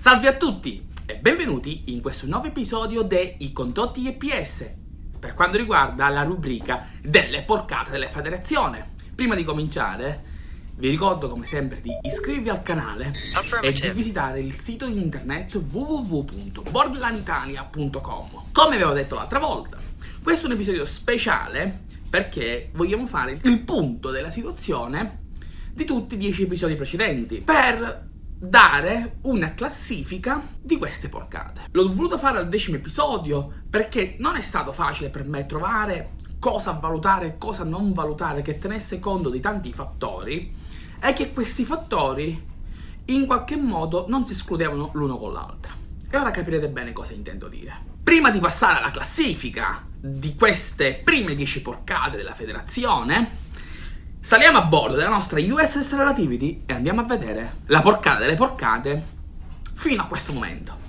Salve a tutti e benvenuti in questo nuovo episodio dei Condotti EPS per quanto riguarda la rubrica delle porcate della federazione. Prima di cominciare vi ricordo come sempre di iscrivervi al canale e di visitare il sito internet www.borderlanitalia.com Come avevo detto l'altra volta, questo è un episodio speciale perché vogliamo fare il punto della situazione di tutti i 10 episodi precedenti per dare una classifica di queste porcate. L'ho voluto fare al decimo episodio perché non è stato facile per me trovare cosa valutare e cosa non valutare che tenesse conto di tanti fattori e che questi fattori in qualche modo non si escludevano l'uno con l'altra. E ora capirete bene cosa intendo dire. Prima di passare alla classifica di queste prime 10 porcate della federazione, Saliamo a bordo della nostra USS Relativity e andiamo a vedere la porcata delle porcate fino a questo momento.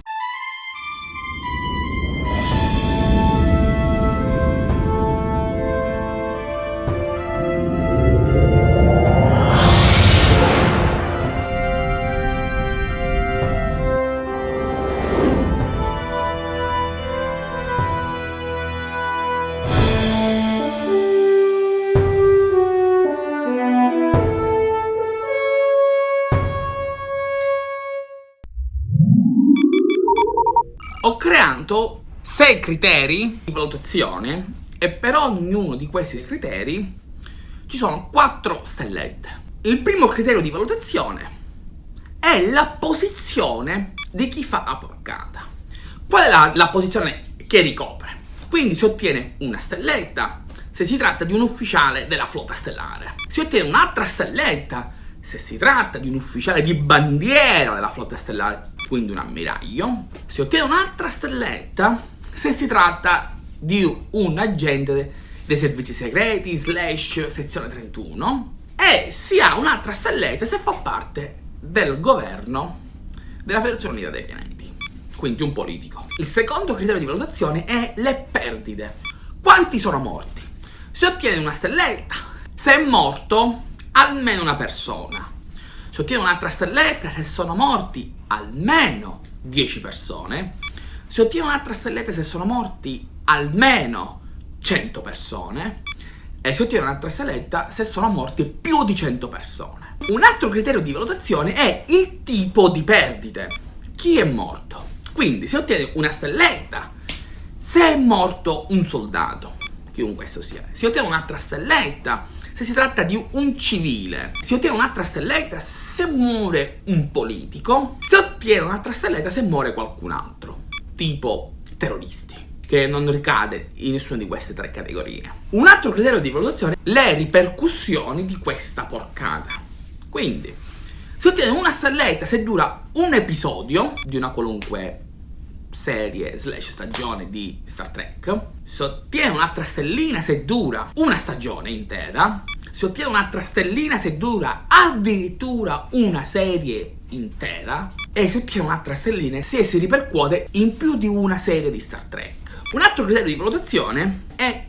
Sei criteri di valutazione e per ognuno di questi criteri ci sono quattro stellette. Il primo criterio di valutazione è la posizione di chi fa la porcata. Qual è la, la posizione che ricopre? Quindi si ottiene una stelletta se si tratta di un ufficiale della flotta stellare. Si ottiene un'altra stelletta se si tratta di un ufficiale di bandiera della flotta stellare quindi un ammiraglio, si ottiene un'altra stelletta se si tratta di un agente dei servizi segreti slash sezione 31 e si ha un'altra stelletta se fa parte del governo della Federazione Unita dei Pianeti, quindi un politico. Il secondo criterio di valutazione è le perdite. Quanti sono morti? Si ottiene una stelletta se è morto almeno una persona. Si ottiene un'altra stelletta se sono morti almeno 10 persone, si ottiene un'altra stelletta se sono morti almeno 100 persone e si ottiene un'altra stelletta se sono morti più di 100 persone. Un altro criterio di valutazione è il tipo di perdite. Chi è morto? Quindi si ottiene una stelletta se è morto un soldato, chiunque esso sia. Si ottiene un'altra stelletta se si tratta di un civile, si ottiene un'altra stelletta se muore un politico, si ottiene un'altra stelletta se muore qualcun altro, tipo terroristi che non ricade in nessuna di queste tre categorie. Un altro criterio di valutazione le ripercussioni di questa porcata. Quindi, si ottiene una stelletta se dura un episodio di una qualunque serie slash stagione di Star Trek si ottiene un'altra stellina se dura una stagione intera si ottiene un'altra stellina se dura addirittura una serie intera e si ottiene un'altra stellina se si ripercuote in più di una serie di Star Trek un altro criterio di valutazione è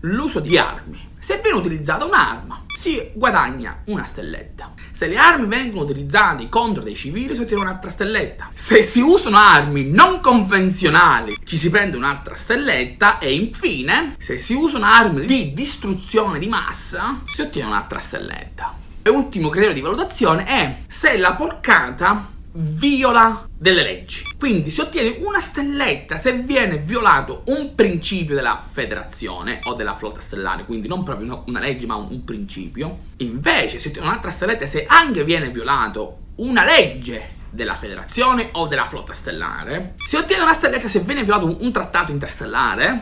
l'uso di armi se viene utilizzata un'arma si guadagna una stelletta. Se le armi vengono utilizzate contro dei civili si ottiene un'altra stelletta. Se si usano armi non convenzionali ci si prende un'altra stelletta e infine se si usano armi di distruzione di massa si ottiene un'altra stelletta. E ultimo criterio di valutazione è se la porcata viola delle leggi. Quindi si ottiene una stelletta se viene violato un principio della federazione o della flotta stellare, quindi non proprio una legge ma un, principio. Invece si ottiene un'altra stelletta se anche viene violato una legge della federazione o della flotta stellare. Si ottiene una stelletta se viene violato un trattato interstellare.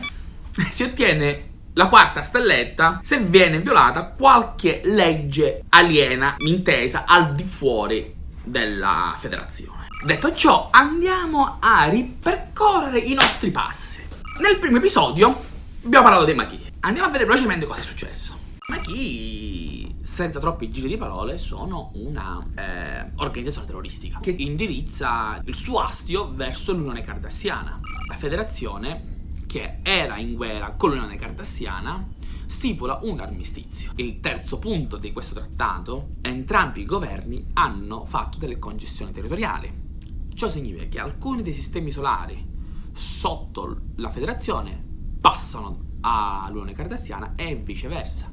Si ottiene la quarta stelletta se viene violata qualche legge aliena intesa al di fuori della federazione. Detto ciò, andiamo a ripercorrere i nostri passi. Nel primo episodio abbiamo parlato dei Machi. Andiamo a vedere velocemente cosa è successo. Machi, senza troppi giri di parole, sono una eh, organizzazione terroristica che indirizza il suo astio verso l'Unione Cardassiana. La federazione che era in guerra con l'Unione Cardassiana stipula un armistizio. Il terzo punto di questo trattato, entrambi i governi hanno fatto delle concessioni territoriali, Ciò significa che alcuni dei sistemi solari sotto la federazione passano all'Unione Cardassiana e viceversa.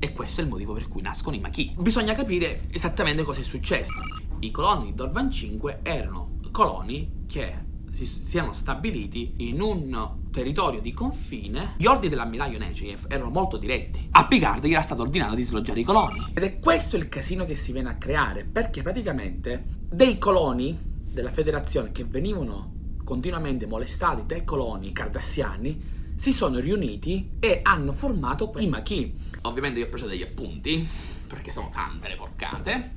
E questo è il motivo per cui nascono i Maquis. Bisogna capire esattamente cosa è successo. I coloni di Dorvan 5 erano coloni che si siano stabiliti in un territorio di confine, gli ordini dell'ammiraglio Nechev erano molto diretti. A Picard gli era stato ordinato di sloggiare i coloni. Ed è questo il casino che si viene a creare, perché praticamente dei coloni della federazione che venivano continuamente molestati dai coloni cardassiani si sono riuniti e hanno formato i Maquis. Ovviamente io ho preso degli appunti, perché sono tante le porcate.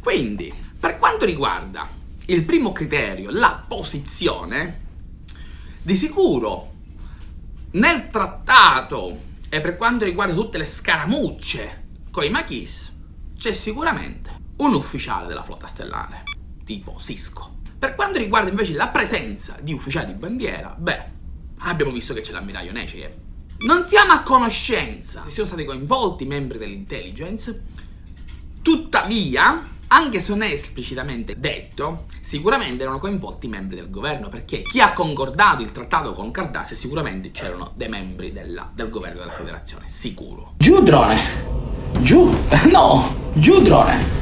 Quindi, per quanto riguarda il primo criterio, la posizione, di sicuro nel trattato e per quanto riguarda tutte le scaramucce con i Maquis, c'è sicuramente un ufficiale della flotta stellare, tipo Cisco. Per quanto riguarda invece la presenza di ufficiali di bandiera, beh, abbiamo visto che c'è l'ammiraglio Nechev. Non siamo a conoscenza che siano stati coinvolti membri dell'intelligence, tuttavia, anche se non è esplicitamente detto, sicuramente erano coinvolti membri del governo, perché chi ha concordato il trattato con Cardassia sicuramente c'erano dei membri della, del governo della federazione, sicuro. Giù drone! Giù! No! Giù drone!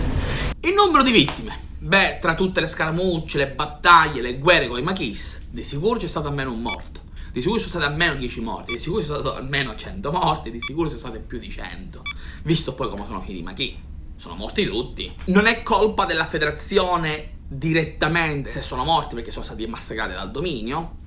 Il numero di vittime. Beh, tra tutte le scaramucce, le battaglie, le guerre con i Maquis, di sicuro c'è stato almeno un morto di sicuro sono stati almeno 10 morti, di sicuro sono stati almeno 100 morti, di sicuro sono state più di 100. Visto poi come sono finiti, ma chi? Sono morti tutti. Non è colpa della federazione direttamente se sono morti perché sono stati massacrati dal dominio,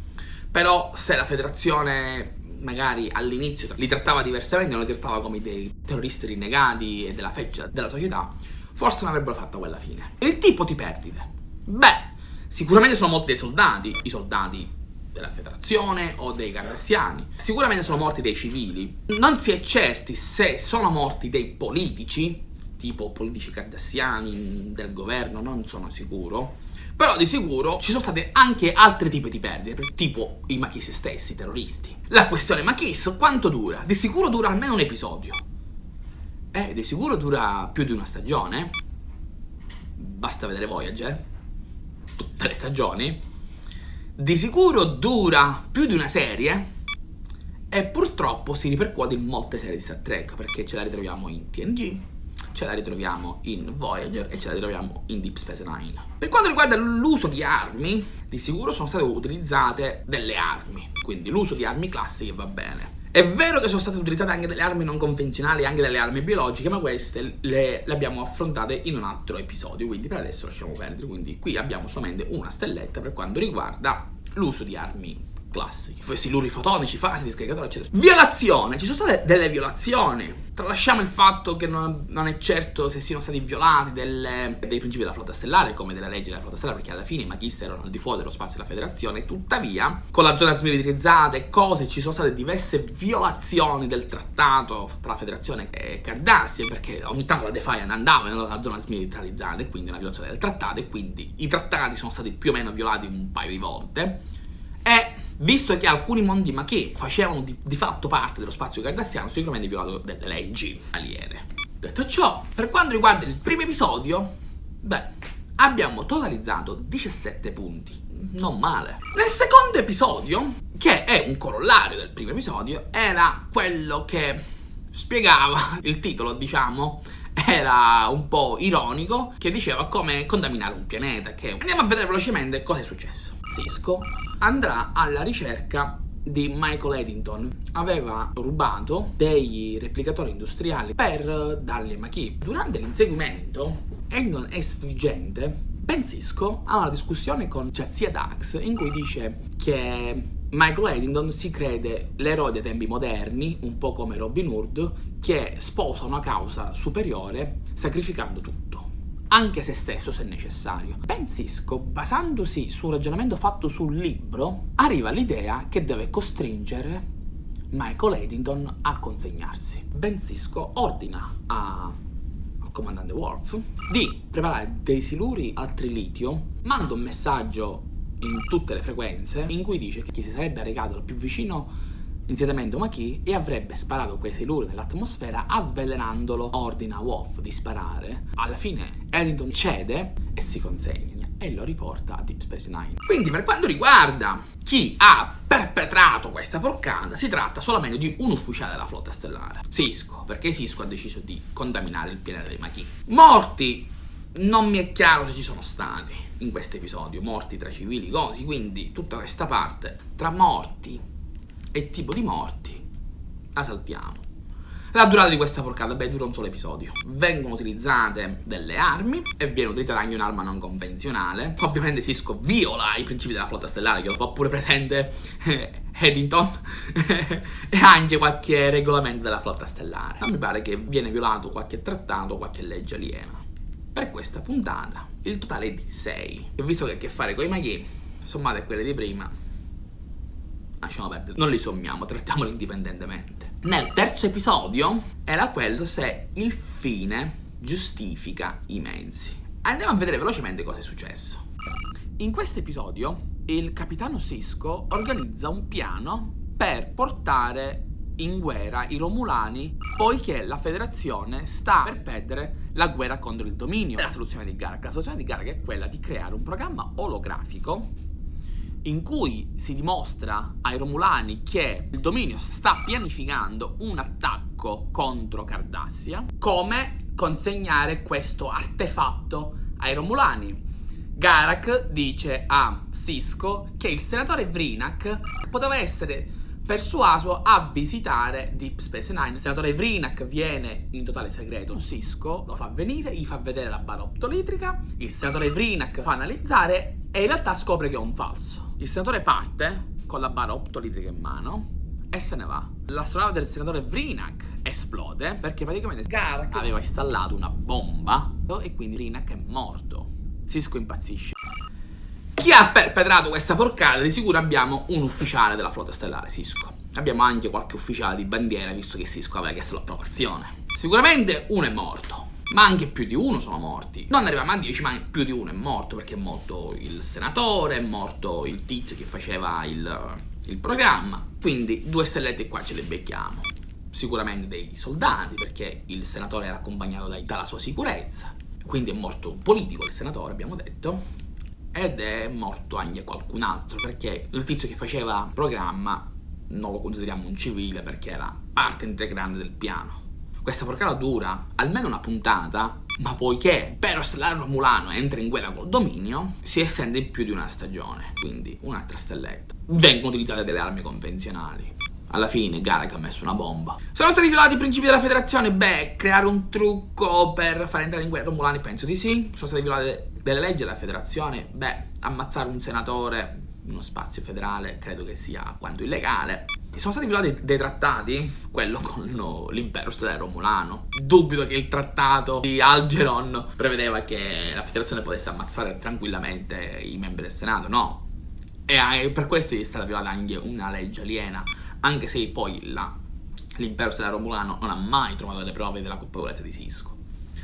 però se la federazione magari all'inizio li trattava diversamente, non li trattava come dei terroristi rinnegati e della feccia della società, forse non avrebbero fatto quella fine. Il tipo di perdite? Beh, sicuramente sono molti dei soldati, i soldati della federazione o dei cardassiani. Sicuramente sono morti dei civili. Non si è certi se sono morti dei politici, tipo politici cardassiani del governo, non sono sicuro. Però di sicuro ci sono state anche altri tipi di perdite, tipo i Machis stessi, i terroristi. La questione Machis quanto dura? Di sicuro dura almeno un episodio. Eh, di sicuro dura più di una stagione. Basta vedere Voyager. Tutte le stagioni di sicuro dura più di una serie e purtroppo si ripercuote in molte serie di Star Trek perché ce la ritroviamo in TNG, ce la ritroviamo in Voyager e ce la ritroviamo in Deep Space Nine. Per quanto riguarda l'uso di armi, di sicuro sono state utilizzate delle armi, quindi l'uso di armi classiche va bene. È vero che sono state utilizzate anche delle armi non convenzionali, anche delle armi biologiche, ma queste le, le, abbiamo affrontate in un altro episodio, quindi per adesso lasciamo perdere. Quindi qui abbiamo solamente una stelletta per quanto riguarda l'uso di armi classiche. Siluri fotonici, fasi di scaricatori, eccetera. Violazione! Ci sono state delle violazioni. Tralasciamo il fatto che non, non è certo se siano stati violati delle, dei principi della flotta stellare, come delle leggi della flotta stellare, perché alla fine i Maghis erano al di fuori dello spazio della federazione. Tuttavia, con la zona smilitarizzata e cose, ci sono state diverse violazioni del trattato tra la federazione e Cardassia, perché ogni tanto la Defiant andava nella zona smilitarizzata e quindi una violazione del trattato, e quindi i trattati sono stati più o meno violati un paio di volte. Visto che alcuni mondi ma che facevano di, di fatto parte dello spazio cardassiano, sicuramente violato delle leggi aliene. Detto ciò, per quanto riguarda il primo episodio, beh, abbiamo totalizzato 17 punti. Non male. Nel secondo episodio, che è un corollario del primo episodio, era quello che spiegava il titolo, diciamo, era un po' ironico, che diceva come contaminare un pianeta. Che andiamo a vedere velocemente cosa è successo. Cisco andrà alla ricerca di Michael Eddington aveva rubato dei replicatori industriali per darli a Maki. Durante l'inseguimento, Eddington è sfuggente. Ben Cisco ha una discussione con Jazia Dax in cui dice che Michael Eddington si crede l'eroe dei tempi moderni, un po' come Robin Hood, che sposa una causa superiore sacrificando tutto anche se stesso se necessario. Ben Cisco, basandosi su un ragionamento fatto sul libro, arriva all'idea che deve costringere Michael Eddington a consegnarsi. Ben Cisco ordina a al comandante Worf di preparare dei siluri al trilitio, manda un messaggio in tutte le frequenze in cui dice che si sarebbe recato più vicino insediamento Maquis e avrebbe sparato quei siluri nell'atmosfera avvelenandolo. Ordina a Wolf di sparare. Alla fine Eddington cede e si consegna. e lo riporta a Deep Space Nine. Quindi per quanto riguarda chi ha perpetrato questa porcata, si tratta solamente di un ufficiale della flotta stellare, Cisco, perché Cisco ha deciso di contaminare il pianeta dei Machi. Morti non mi è chiaro se ci sono stati in questo episodio, morti tra civili, cosi, quindi tutta questa parte tra morti e tipo di morti la saltiamo. La durata di questa porcata, beh, dura un solo episodio. Vengono utilizzate delle armi e viene utilizzata anche un'arma non convenzionale. Ovviamente Cisco viola i principi della flotta stellare, che lo fa pure presente Eddington e anche qualche regolamento della flotta stellare. Non mi pare che viene violato qualche trattato qualche legge aliena. Per questa puntata il totale è di 6. E visto che ha a che fare con i maghi, sommate a quelle di prima, lasciamo perdere, non li sommiamo, trattiamoli indipendentemente. Nel terzo episodio era quello se il fine giustifica i mezzi. Andiamo a vedere velocemente cosa è successo. In questo episodio il capitano Cisco organizza un piano per portare in guerra i Romulani poiché la federazione sta per perdere la guerra contro il dominio. La soluzione di Garak, la soluzione di Garak è quella di creare un programma olografico in cui si dimostra ai Romulani che il dominio sta pianificando un attacco contro Cardassia, come consegnare questo artefatto ai Romulani. Garak dice a Cisco che il senatore Vrinak poteva essere persuaso a visitare Deep Space Nine. Il senatore Vrinak viene in totale segreto. Cisco lo fa venire, gli fa vedere la barra optolitrica. Il senatore Vrinak fa analizzare e in realtà scopre che è un falso. Il senatore parte con la barra optolitrica in mano e se ne va. L'astronave del senatore Vrinak esplode perché praticamente Garak aveva installato una bomba e quindi Vrinak è morto. Cisco impazzisce. Chi ha perpetrato questa porcata? Di sicuro abbiamo un ufficiale della flotta stellare, Cisco. Abbiamo anche qualche ufficiale di bandiera, visto che Cisco aveva chiesto l'approvazione. Sicuramente uno è morto ma anche più di uno sono morti. Non arriviamo a 10, ma più di uno è morto perché è morto il senatore, è morto il tizio che faceva il, il programma. Quindi due stellette qua ce le becchiamo. Sicuramente dei soldati perché il senatore era accompagnato dai, dalla sua sicurezza. Quindi è morto un politico il senatore, abbiamo detto. Ed è morto anche qualcun altro perché il tizio che faceva il programma non lo consideriamo un civile perché era parte integrante del piano questa porcata dura almeno una puntata, ma poiché Peros la Romulano entra in guerra col dominio, si estende in più di una stagione, quindi un'altra stelletta. Vengono utilizzate delle armi convenzionali. Alla fine Garak ha messo una bomba. Sono stati violati i principi della federazione? Beh, creare un trucco per far entrare in guerra Romulani penso di sì. Sono state violate delle leggi della federazione? Beh, ammazzare un senatore uno spazio federale credo che sia quanto illegale. Sono stati violati dei trattati, quello con l'impero stellare romulano. Dubito che il trattato di Algeron prevedeva che la federazione potesse ammazzare tranquillamente i membri del Senato, no. E per questo è stata violata anche una legge aliena, anche se poi l'impero stellare romulano non ha mai trovato le prove della colpevolezza di Cisco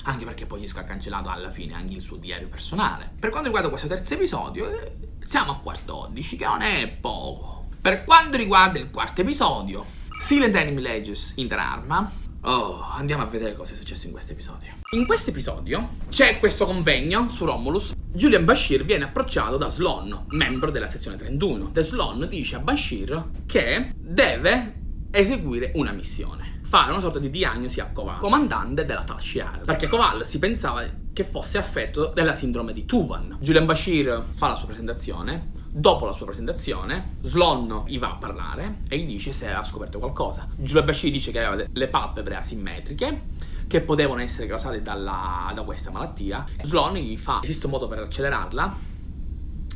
anche perché poi Cisco ha cancellato alla fine anche il suo diario personale. Per quanto riguarda questo terzo episodio, eh, siamo a 14, che non è poco. Per quanto riguarda il quarto episodio, Silent Enemy Legends Interarma, oh, andiamo a vedere cosa è successo in questo episodio. In questo episodio c'è questo convegno su Romulus. Julian Bashir viene approcciato da Sloan, membro della sezione 31. The Sloan dice a Bashir che deve eseguire una missione fare una sorta di diagnosi a Koval, comandante della Tal Shiar, perché Koval si pensava che fosse affetto della sindrome di Tuvan. Julian Bashir fa la sua presentazione, Dopo la sua presentazione, Slon gli va a parlare e gli dice se ha scoperto qualcosa. Giulia Bashir dice che aveva le palpebre asimmetriche che potevano essere causate dalla, da questa malattia. Slon gli fa esiste un modo per accelerarla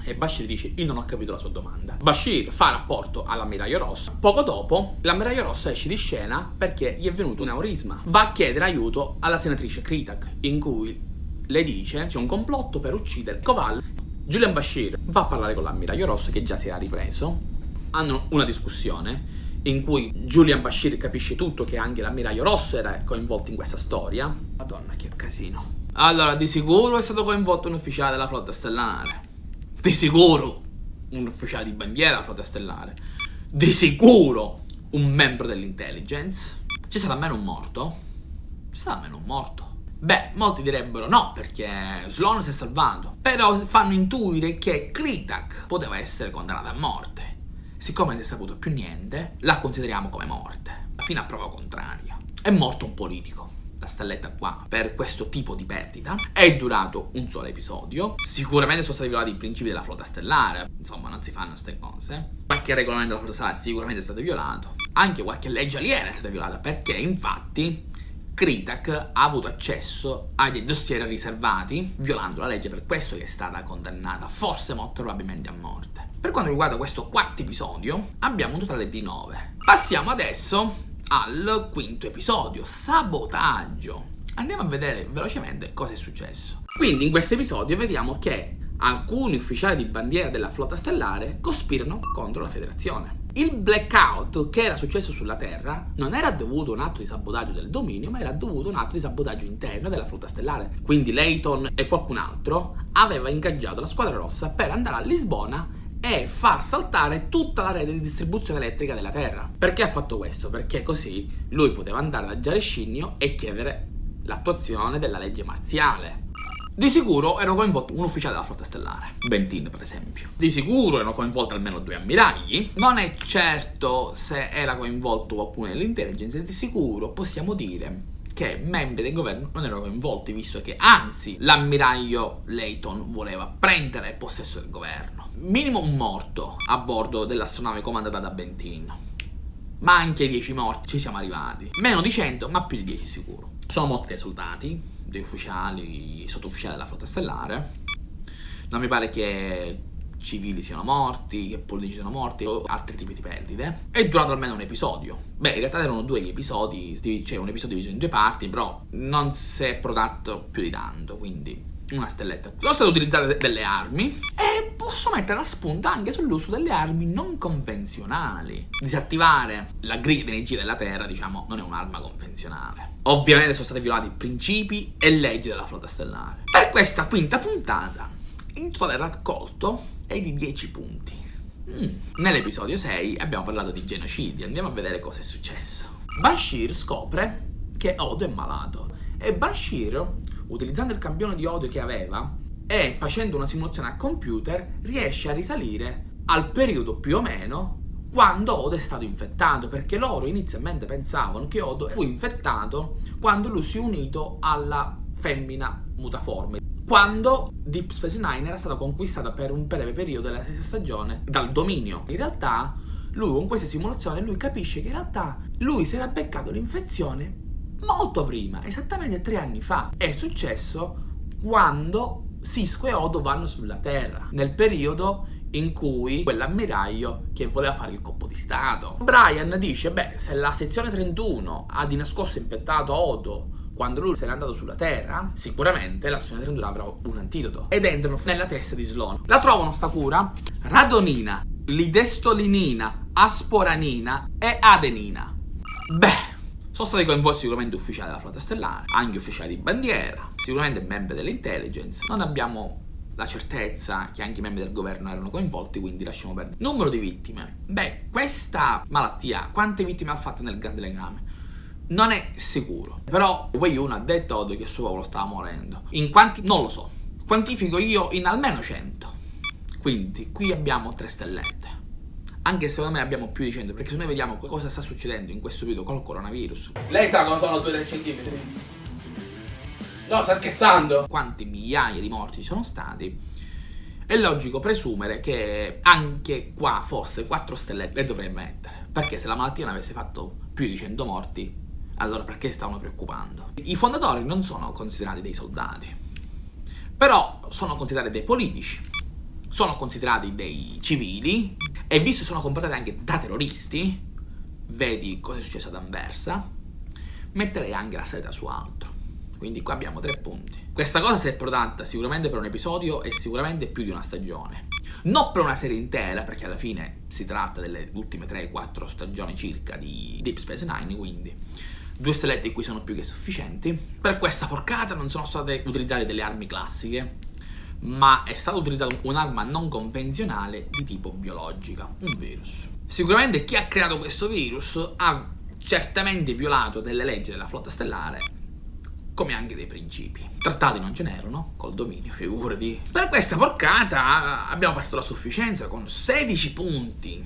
e Bashir dice io non ho capito la sua domanda. Bashir fa rapporto all'ammiraglio rosso. Poco dopo l'ammiraglio rosso esce di scena perché gli è venuto un aurisma. Va a chiedere aiuto alla senatrice Kritak in cui le dice c'è un complotto per uccidere Koval Julian Bashir va a parlare con l'ammiraglio Rosso che già si era ripreso. Hanno una discussione in cui Julian Bashir capisce tutto che anche l'ammiraglio Rosso era coinvolto in questa storia. Madonna che casino. Allora, di sicuro è stato coinvolto un ufficiale della flotta stellare. Di sicuro un ufficiale di bandiera della flotta stellare. Di sicuro un membro dell'intelligence. C'è stato almeno un morto. C'è stato almeno un morto. Beh, molti direbbero no, perché Sloan si è salvato. Però fanno intuire che Kritak poteva essere condannato a morte. Siccome non si è saputo più niente, la consideriamo come morte, fino a prova contraria. È morto un politico la stelletta qua per questo tipo di perdita. È durato un solo episodio. Sicuramente sono stati violati i principi della flotta stellare. Insomma, non si fanno queste cose. Qualche regolamento della flotta stellare sicuramente è stato violato. Anche qualche legge aliena è stata violata perché, infatti, Kritak ha avuto accesso agli dossier riservati, violando la legge, per questo che è stata condannata, forse molto probabilmente a morte. Per quanto riguarda questo quarto episodio, abbiamo un totale di 9. Passiamo adesso al quinto episodio, sabotaggio. Andiamo a vedere velocemente cosa è successo. Quindi in questo episodio vediamo che alcuni ufficiali di bandiera della flotta stellare cospirano contro la federazione. Il blackout che era successo sulla Terra non era dovuto a un atto di sabotaggio del dominio, ma era dovuto a un atto di sabotaggio interno della flotta stellare. Quindi Layton e qualcun altro aveva ingaggiato la squadra rossa per andare a Lisbona e far saltare tutta la rete di distribuzione elettrica della Terra. Perché ha fatto questo? Perché così lui poteva andare da Giarescinnio e chiedere l'attuazione della legge marziale. Di sicuro erano coinvolti un ufficiale della flotta stellare, Bentin per esempio. Di sicuro erano coinvolti almeno due ammiragli. Non è certo se era coinvolto qualcuno dell'intelligence, di sicuro possiamo dire che membri del governo non erano coinvolti, visto che anzi l'ammiraglio Layton voleva prendere possesso del governo. Minimo un morto a bordo dell'astronave comandata da Bentin. Ma anche 10 morti ci siamo arrivati. Meno di 100, ma più di 10 sicuro. Sono morti soldati, dei ufficiali, sottufficiali della flotta stellare. Non mi pare che civili siano morti, che politici siano morti o altri tipi di perdite. È durato almeno un episodio. Beh, in realtà erano due gli episodi, c'è un episodio diviso in due parti, però non si è prodotto più di tanto, quindi una stelletta. Sono state utilizzate delle armi e posso mettere la spunta anche sull'uso delle armi non convenzionali. Disattivare la griglia di energia della Terra, diciamo, non è un'arma convenzionale. Ovviamente sono stati violati principi e leggi della flotta stellare. Per questa quinta puntata, il totale raccolto è di 10 punti. Mm. Nell'episodio 6 abbiamo parlato di genocidi, andiamo a vedere cosa è successo. Bashir scopre che Odo è malato e Bashir, utilizzando il campione di Odo che aveva e facendo una simulazione a computer, riesce a risalire al periodo più o meno quando Odo è stato infettato, perché loro inizialmente pensavano che Odo fu infettato quando lui si è unito alla femmina mutaforme quando Deep Space Nine era stata conquistata per un breve periodo della stessa stagione dal dominio. In realtà, lui con questa simulazione, lui capisce che in realtà lui si era beccato l'infezione molto prima, esattamente tre anni fa. È successo quando Cisco e Odo vanno sulla Terra, nel periodo in cui quell'ammiraglio che voleva fare il colpo di stato. Brian dice, beh, se la sezione 31 ha di nascosto infettato Odo quando lui se n'è andato sulla Terra, sicuramente la stazione 32 avrà un antidoto. Ed entrano nella testa di Sloan. La trovano sta cura radonina, lidestolinina, asporanina e adenina. Beh, sono stati coinvolti sicuramente ufficiali della flotta stellare, anche ufficiali di bandiera, sicuramente membri dell'intelligence. Non abbiamo la certezza che anche i membri del governo erano coinvolti, quindi lasciamo perdere. Numero di vittime. Beh, questa malattia, quante vittime ha fatto nel grande legame? Non è sicuro. Però Wei Yun ha detto che il suo popolo stava morendo. In quanti? Non lo so. Quantifico io in almeno 100. Quindi qui abbiamo 3 stellette. Anche secondo me abbiamo più di 100 perché se noi vediamo cosa sta succedendo in questo video col coronavirus. Lei sa cosa sono 2-3 centimetri? No, sta scherzando! Quante migliaia di morti ci sono stati? È logico presumere che anche qua fosse 4 stellette le dovrei mettere. Perché se la malattia non avesse fatto più di 100 morti, allora perché stavano preoccupando? I fondatori non sono considerati dei soldati, però sono considerati dei politici, sono considerati dei civili e visto che sono comportati anche da terroristi, vedi cosa è successo ad Anversa, metterei anche la seta su altro. Quindi qua abbiamo tre punti. Questa cosa si è prodotta sicuramente per un episodio e sicuramente più di una stagione. Non per una serie intera, perché alla fine si tratta delle ultime 3-4 stagioni circa di Deep Space Nine, quindi due stellette cui sono più che sufficienti. Per questa porcata non sono state utilizzate delle armi classiche, ma è stata utilizzata un'arma non convenzionale di tipo biologica, un virus. Sicuramente chi ha creato questo virus ha certamente violato delle leggi della flotta stellare come anche dei principi. Trattati non ce n'erano, col dominio, figurati. Per questa porcata abbiamo passato la sufficienza con 16 punti.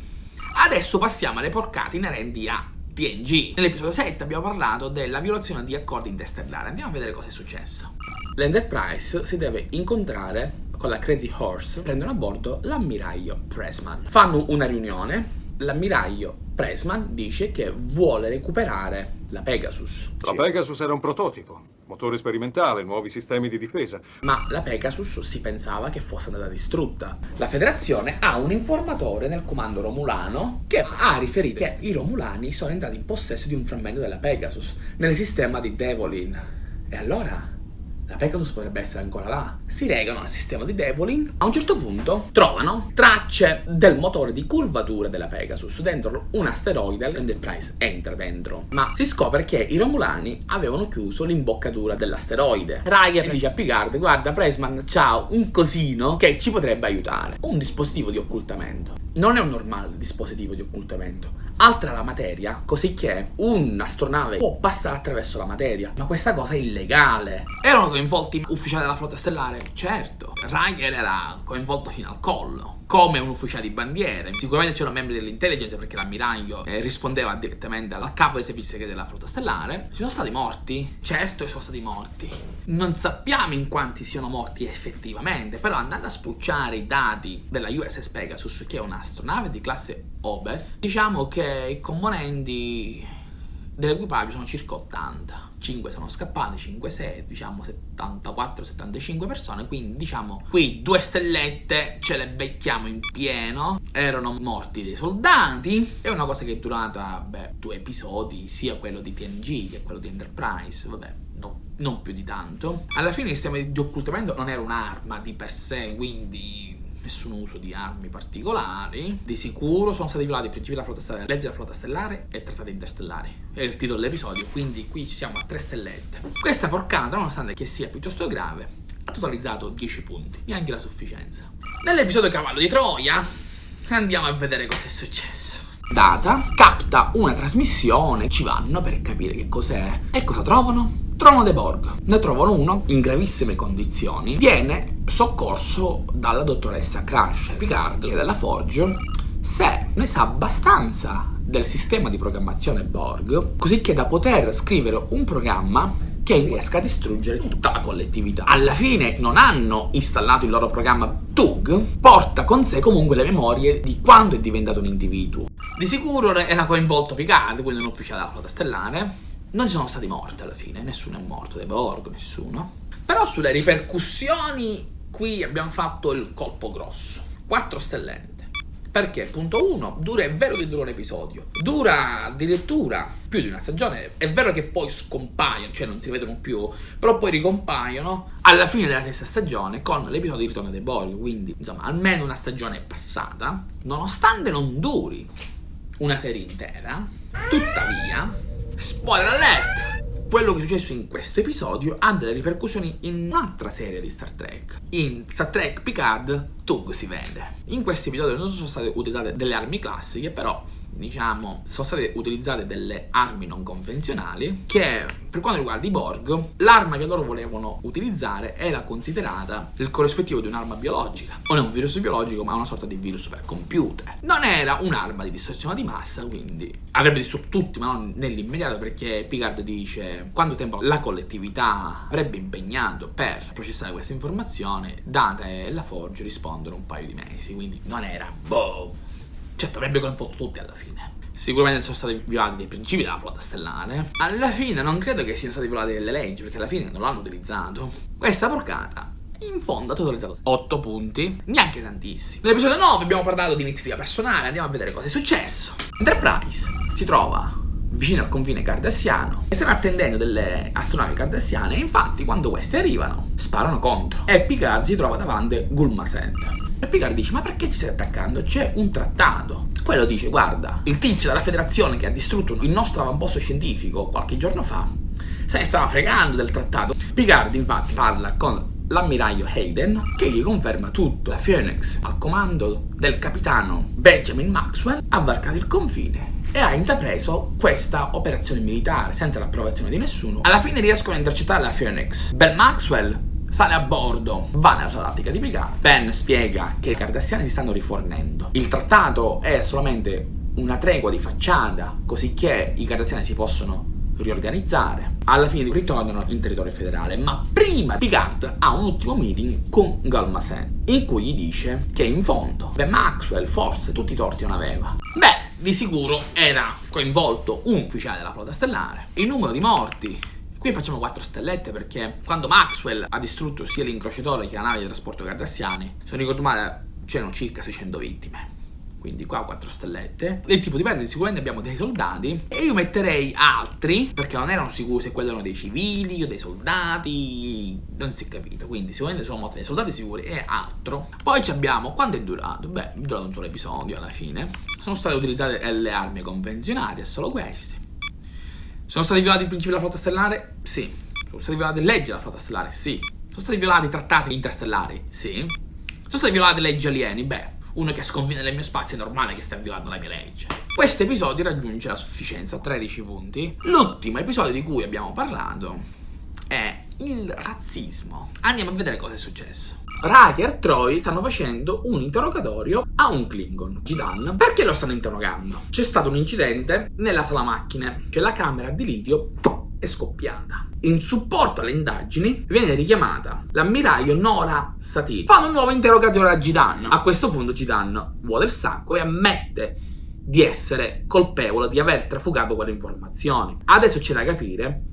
Adesso passiamo alle porcate inerenti a TNG. Nell'episodio 7 abbiamo parlato della violazione di accordi interstellari. Andiamo a vedere cosa è successo. L'Enterprise si deve incontrare con la Crazy Horse, prendono a bordo l'ammiraglio Pressman. Fanno una riunione, l'ammiraglio Pressman dice che vuole recuperare la Pegasus. La Pegasus era un prototipo, motore sperimentale, nuovi sistemi di difesa. Ma la Pegasus si pensava che fosse andata distrutta. La federazione ha un informatore nel comando romulano che ha riferito che i romulani sono entrati in possesso di un frammento della Pegasus nel sistema di Devolin. E allora la Pegasus potrebbe essere ancora là. Si regano al sistema di Devolin. A un certo punto trovano tracce del motore di curvatura della Pegasus dentro un asteroide. L'Enterprise entra dentro. Ma si scopre che i Romulani avevano chiuso l'imboccatura dell'asteroide. Riker dice a Picard: Guarda, Pressman, ciao, un cosino che ci potrebbe aiutare. Un dispositivo di occultamento. Non è un normale dispositivo di occultamento altra la materia, così che un'astronave può passare attraverso la materia. Ma questa cosa è illegale. Erano coinvolti ufficiali della flotta stellare? Certo. Riker era coinvolto fino al collo come un ufficiale di bandiere. Sicuramente c'erano membri dell'intelligence perché l'ammiraglio eh, rispondeva direttamente al capo dei servizi segreti della flotta stellare. Ci sono stati morti? Certo che sono stati morti. Non sappiamo in quanti siano morti effettivamente, però andando a spulciare i dati della USS Pegasus, che è un'astronave di classe Obeth, diciamo che i componenti dell'equipaggio sono circa 80. 5 sono scappati, 5, 6, diciamo 74, 75 persone, quindi diciamo qui due stellette ce le becchiamo in pieno, erano morti dei soldati, è una cosa che è durata, beh, due episodi, sia quello di TNG che quello di Enterprise, vabbè, no, non più di tanto. Alla fine il sistema di occultamento non era un'arma di per sé, quindi nessun uso di armi particolari. Di sicuro sono stati violati i principi della flotta stellare, legge della flotta stellare e trattati interstellari. È il titolo dell'episodio, quindi qui ci siamo a tre stellette. Questa porcata, nonostante che sia piuttosto grave, ha totalizzato 10 punti, neanche la sufficienza. Nell'episodio Cavallo di Troia andiamo a vedere cosa è successo. Data capta una trasmissione, ci vanno per capire che cos'è. E cosa trovano? Trovano dei Borg, ne trovano uno in gravissime condizioni, viene soccorso dalla dottoressa Crash Picard e della Forge se ne sa abbastanza del sistema di programmazione Borg, così che da poter scrivere un programma che riesca a distruggere tutta la collettività. Alla fine non hanno installato il loro programma TUG, porta con sé comunque le memorie di quando è diventato un individuo. Di sicuro era coinvolto Picard, quindi un ufficiale della flotta stellare, non ci sono stati morti alla fine, nessuno è morto, dei Borg, nessuno. Però sulle ripercussioni qui abbiamo fatto il colpo grosso. 4 stellette. Perché, punto 1, dura, è vero che dura un episodio, dura addirittura più di una stagione, è vero che poi scompaiono, cioè non si vedono più, però poi ricompaiono alla fine della terza stagione con l'episodio di Ritorno dei Borg, quindi insomma almeno una stagione è passata, nonostante non duri una serie intera, tuttavia Spoiler alert! Quello che è successo in questo episodio ha delle ripercussioni in un'altra serie di Star Trek. In Star Trek Picard, Tug si vede. In questo episodio non sono state utilizzate delle armi classiche, però diciamo, sono state utilizzate delle armi non convenzionali che per quanto riguarda i Borg, l'arma che loro volevano utilizzare era considerata il corrispettivo di un'arma biologica. Non è un virus biologico, ma una sorta di virus per computer. Non era un'arma di distruzione di massa, quindi avrebbe distrutto tutti, ma non nell'immediato, perché Picard dice quanto tempo la collettività avrebbe impegnato per processare questa informazione, Data e la Forge rispondono un paio di mesi, quindi non era boh Certo, avrebbe coinvolto tutti alla fine. Sicuramente sono stati violati dei principi della flotta stellare. Alla fine non credo che siano stati violati delle leggi, perché alla fine non l'hanno utilizzato. Questa porcata in fondo ha totalizzato 8 punti, neanche tantissimi. Nell'episodio 9 abbiamo parlato di iniziativa personale, andiamo a vedere cosa è successo. Enterprise si trova vicino al confine cardassiano e stanno attendendo delle astronavi cardassiane e infatti quando queste arrivano sparano contro e Picard si trova davanti Gulma Center. E Picard dice, ma perché ci stai attaccando? C'è un trattato. Quello dice, guarda, il tizio della federazione che ha distrutto il nostro avamposto scientifico qualche giorno fa se ne stava fregando del trattato. Picard infatti parla con l'ammiraglio Hayden che gli conferma tutto. La Phoenix, al comando del capitano Benjamin Maxwell, ha varcato il confine e ha intrapreso questa operazione militare senza l'approvazione di nessuno. Alla fine riescono a intercettare la Phoenix. Ben Maxwell sale a bordo, va nella sua tattica di Picard. Ben spiega che i cardassiani si stanno rifornendo. Il trattato è solamente una tregua di facciata, così che i cardassiani si possono riorganizzare. Alla fine ritornano in territorio federale, ma prima Picard ha un ultimo meeting con Galmasen, in cui gli dice che in fondo, beh Maxwell forse tutti i torti non aveva. Beh, di sicuro era coinvolto un ufficiale della flotta stellare. Il numero di morti Qui facciamo 4 stellette perché quando Maxwell ha distrutto sia l'incrociatore che la nave di trasporto cardassiani, se non ricordo male, c'erano circa 600 vittime. Quindi qua 4 stellette. Del tipo di perdite sicuramente abbiamo dei soldati. E io metterei altri, perché non erano sicuri se quelli erano dei civili o dei soldati. Non si è capito. Quindi sicuramente sono morti dei soldati sicuri e altro. Poi abbiamo, quanto è durato? Beh, è durato un solo episodio alla fine. Sono state utilizzate le armi convenzionali, è solo queste. Sono stati violati i principi della flotta stellare? Sì. Sono state violate le leggi della flotta stellare? Sì. Sono stati violati i trattati interstellari? Sì. Sono state violate le leggi alieni? Beh, uno che sconfina nel mio spazio è normale che stia violando la mia legge. Questo episodio raggiunge la sufficienza, 13 punti. L'ultimo episodio di cui abbiamo parlato è il razzismo. Andiamo a vedere cosa è successo. Riker e Troy stanno facendo un interrogatorio a un Klingon, Gidan. Perché lo stanno interrogando? C'è stato un incidente nella sala macchine, cioè la camera di litio è scoppiata. In supporto alle indagini viene richiamata l'ammiraglio Nora Satie. Fanno un nuovo interrogatorio a Gidan. A questo punto Gidan vuole il sacco e ammette di essere colpevole di aver trafugato quelle informazioni. Adesso c'è da capire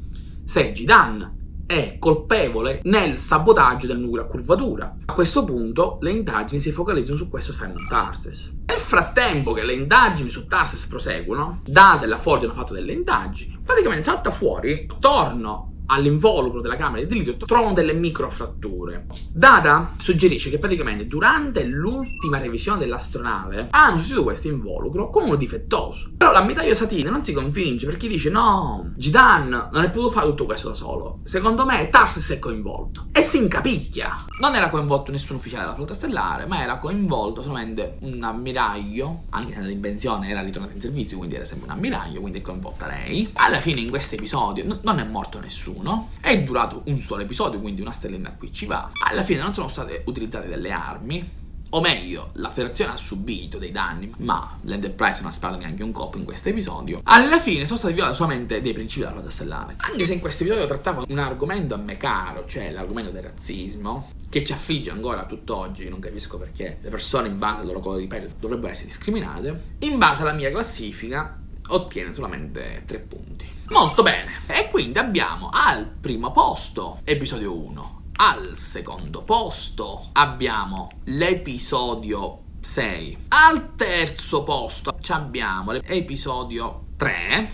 se Gidan è colpevole nel sabotaggio del nucleo a curvatura. A questo punto le indagini si focalizzano su questo Simon Tarses. Nel frattempo che le indagini su Tarses proseguono, Data e la Ford hanno fatto delle indagini, praticamente salta fuori attorno all'involucro della camera di litio trovano delle microfratture. Data suggerisce che praticamente durante l'ultima revisione dell'astronave hanno sostituito questo involucro con uno difettoso. Però l'ammiraglio Satine non si convince perché dice no, Gidan non è potuto fare tutto questo da solo. Secondo me Tarsis è coinvolto. E si incapicchia. Non era coinvolto nessun ufficiale della flotta stellare, ma era coinvolto solamente un ammiraglio, anche se l'invenzione era ritornata in servizio, quindi era sempre un ammiraglio, quindi è coinvolta lei. Alla fine in questo episodio non è morto nessuno nessuno. È durato un solo episodio, quindi una stellina qui ci va. Alla fine non sono state utilizzate delle armi. O meglio, la federazione ha subito dei danni, ma l'Enterprise non ha sparato neanche un colpo in questo episodio. Alla fine sono stati violati solamente dei principi della flotta stellare. Anche se in questo episodio trattava un argomento a me caro, cioè l'argomento del razzismo, che ci affligge ancora tutt'oggi, non capisco perché le persone in base al loro colore di pelle dovrebbero essere discriminate. In base alla mia classifica, ottiene solamente 3 punti. Molto bene, e quindi abbiamo al primo posto episodio 1, al secondo posto abbiamo l'episodio 6, al terzo posto abbiamo l'episodio 3,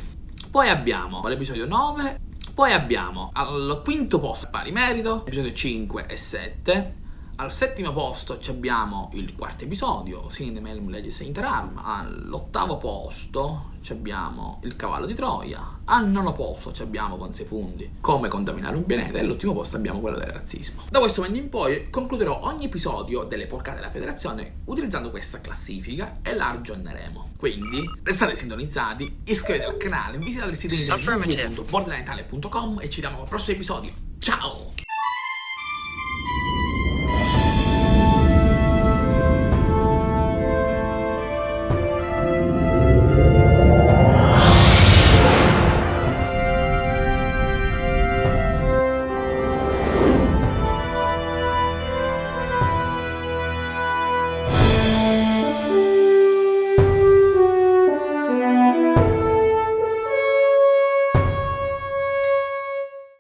poi abbiamo l'episodio 9, poi abbiamo al quinto posto pari merito, episodio 5 e 7, al settimo posto abbiamo il quarto episodio, Cinemelm Legis Interarm. All'ottavo posto abbiamo il cavallo di Troia. Al nono posto abbiamo con 6 punti come contaminare un pianeta. E all'ultimo posto abbiamo quello del razzismo. Da questo momento in poi concluderò ogni episodio delle porcate della federazione utilizzando questa classifica e la aggiorneremo. Quindi restate sintonizzati, iscrivetevi al canale, visitate il sito internet www.borderlinetalia.com e ci vediamo al prossimo episodio. Ciao!